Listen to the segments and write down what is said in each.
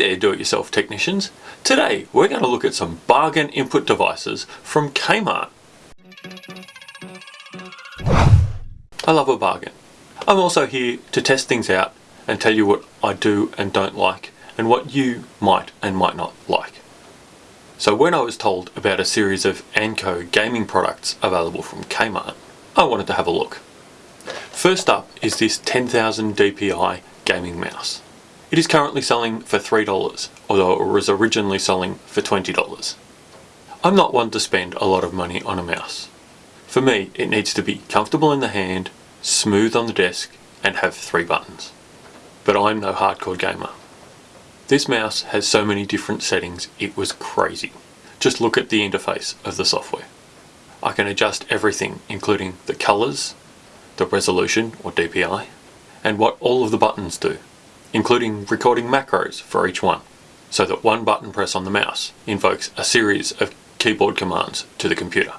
there do-it-yourself technicians. Today we're going to look at some bargain input devices from Kmart. I love a bargain. I'm also here to test things out and tell you what I do and don't like and what you might and might not like. So when I was told about a series of Anko gaming products available from Kmart, I wanted to have a look. First up is this 10,000 DPI gaming mouse. It is currently selling for $3, although it was originally selling for $20. I'm not one to spend a lot of money on a mouse. For me, it needs to be comfortable in the hand, smooth on the desk, and have three buttons. But I'm no hardcore gamer. This mouse has so many different settings, it was crazy. Just look at the interface of the software. I can adjust everything, including the colours, the resolution, or DPI, and what all of the buttons do including recording macros for each one, so that one button press on the mouse invokes a series of keyboard commands to the computer,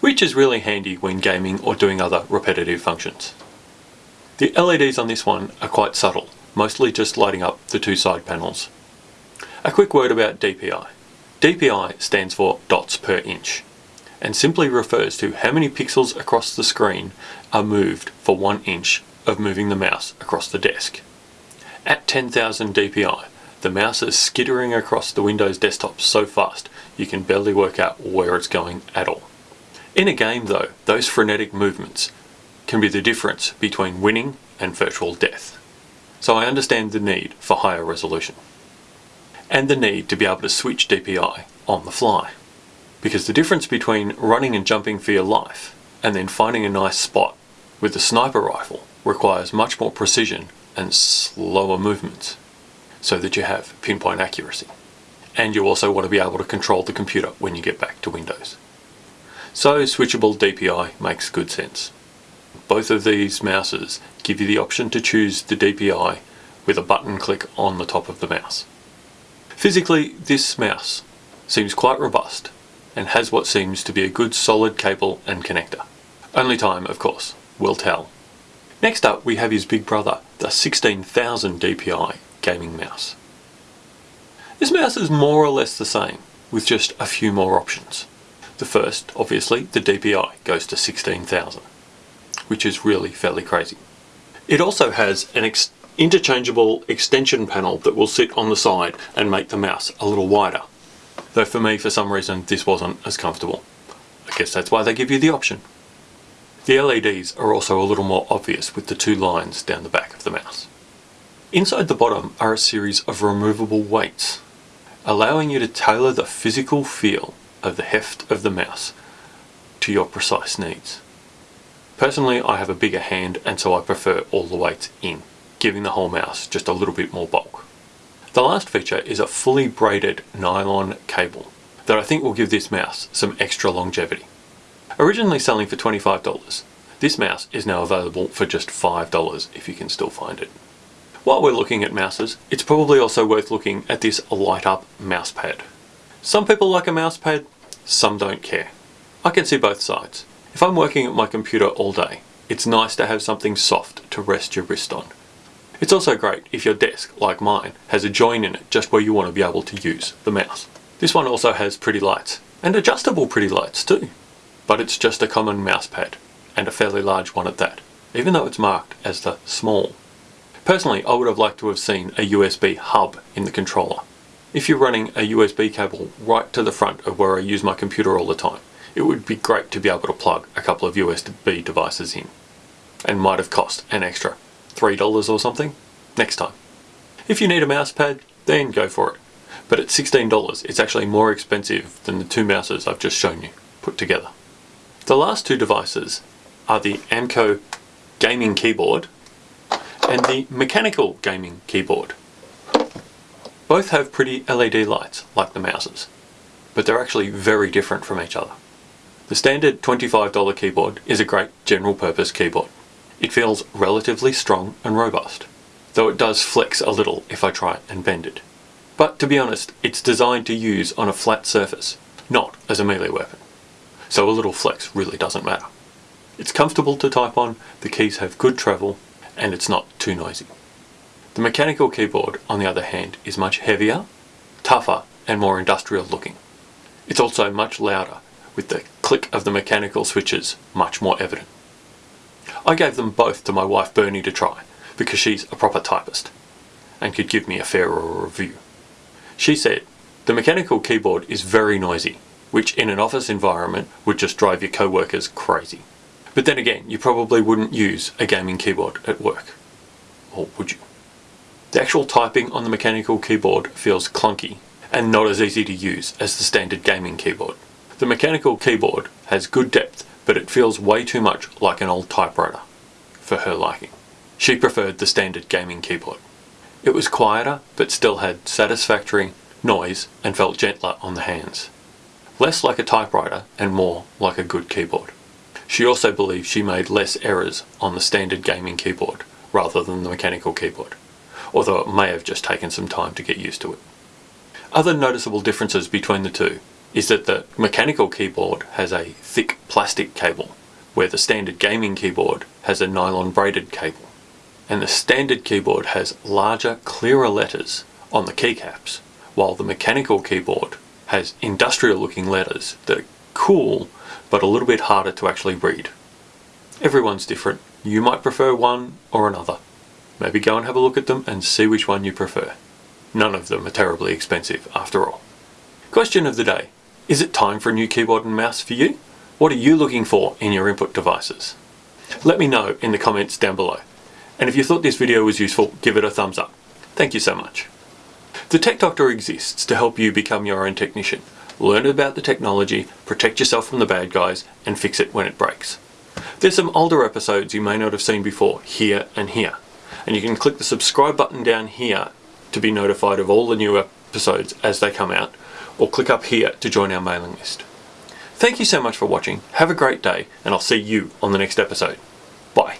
which is really handy when gaming or doing other repetitive functions. The LEDs on this one are quite subtle, mostly just lighting up the two side panels. A quick word about DPI. DPI stands for dots per inch and simply refers to how many pixels across the screen are moved for one inch of moving the mouse across the desk. At 10,000 dpi, the mouse is skittering across the Windows desktop so fast you can barely work out where it's going at all. In a game though, those frenetic movements can be the difference between winning and virtual death. So I understand the need for higher resolution. And the need to be able to switch DPI on the fly. Because the difference between running and jumping for your life and then finding a nice spot with the sniper rifle requires much more precision and slower movements so that you have pinpoint accuracy. And you also want to be able to control the computer when you get back to Windows. So switchable DPI makes good sense. Both of these mouses give you the option to choose the DPI with a button click on the top of the mouse. Physically, this mouse seems quite robust and has what seems to be a good solid cable and connector. Only time, of course, will tell Next up we have his big brother, the 16,000 DPI gaming mouse. This mouse is more or less the same, with just a few more options. The first, obviously, the DPI goes to 16,000, which is really fairly crazy. It also has an ex interchangeable extension panel that will sit on the side and make the mouse a little wider. Though for me, for some reason, this wasn't as comfortable. I guess that's why they give you the option. The LEDs are also a little more obvious with the two lines down the back of the mouse. Inside the bottom are a series of removable weights, allowing you to tailor the physical feel of the heft of the mouse to your precise needs. Personally, I have a bigger hand and so I prefer all the weights in, giving the whole mouse just a little bit more bulk. The last feature is a fully braided nylon cable that I think will give this mouse some extra longevity. Originally selling for $25, this mouse is now available for just $5 if you can still find it. While we're looking at mouses, it's probably also worth looking at this light up mouse pad. Some people like a mouse pad, some don't care. I can see both sides. If I'm working at my computer all day, it's nice to have something soft to rest your wrist on. It's also great if your desk, like mine, has a join in it just where you want to be able to use the mouse. This one also has pretty lights, and adjustable pretty lights too but it's just a common mouse pad, and a fairly large one at that, even though it's marked as the small. Personally, I would have liked to have seen a USB hub in the controller. If you're running a USB cable right to the front of where I use my computer all the time, it would be great to be able to plug a couple of USB devices in. And might have cost an extra $3 or something next time. If you need a mouse pad, then go for it. But at $16, it's actually more expensive than the two mouses I've just shown you put together. The last two devices are the Anko gaming keyboard and the mechanical gaming keyboard. Both have pretty LED lights like the mouses, but they're actually very different from each other. The standard $25 keyboard is a great general purpose keyboard. It feels relatively strong and robust, though it does flex a little if I try and bend it. But to be honest, it's designed to use on a flat surface, not as a melee weapon so a little flex really doesn't matter. It's comfortable to type on, the keys have good travel, and it's not too noisy. The mechanical keyboard, on the other hand, is much heavier, tougher and more industrial looking. It's also much louder, with the click of the mechanical switches much more evident. I gave them both to my wife Bernie to try, because she's a proper typist, and could give me a fairer review. She said, the mechanical keyboard is very noisy, which in an office environment would just drive your co-workers crazy. But then again, you probably wouldn't use a gaming keyboard at work. Or would you? The actual typing on the mechanical keyboard feels clunky and not as easy to use as the standard gaming keyboard. The mechanical keyboard has good depth, but it feels way too much like an old typewriter, for her liking. She preferred the standard gaming keyboard. It was quieter, but still had satisfactory noise and felt gentler on the hands. Less like a typewriter and more like a good keyboard. She also believed she made less errors on the standard gaming keyboard rather than the mechanical keyboard, although it may have just taken some time to get used to it. Other noticeable differences between the two is that the mechanical keyboard has a thick plastic cable, where the standard gaming keyboard has a nylon braided cable. And the standard keyboard has larger, clearer letters on the keycaps, while the mechanical keyboard has industrial looking letters that are cool, but a little bit harder to actually read. Everyone's different. You might prefer one or another. Maybe go and have a look at them and see which one you prefer. None of them are terribly expensive after all. Question of the day. Is it time for a new keyboard and mouse for you? What are you looking for in your input devices? Let me know in the comments down below. And if you thought this video was useful, give it a thumbs up. Thank you so much. The Tech Doctor exists to help you become your own technician. Learn about the technology, protect yourself from the bad guys, and fix it when it breaks. There's some older episodes you may not have seen before, here and here. And you can click the subscribe button down here to be notified of all the new episodes as they come out, or click up here to join our mailing list. Thank you so much for watching, have a great day, and I'll see you on the next episode. Bye.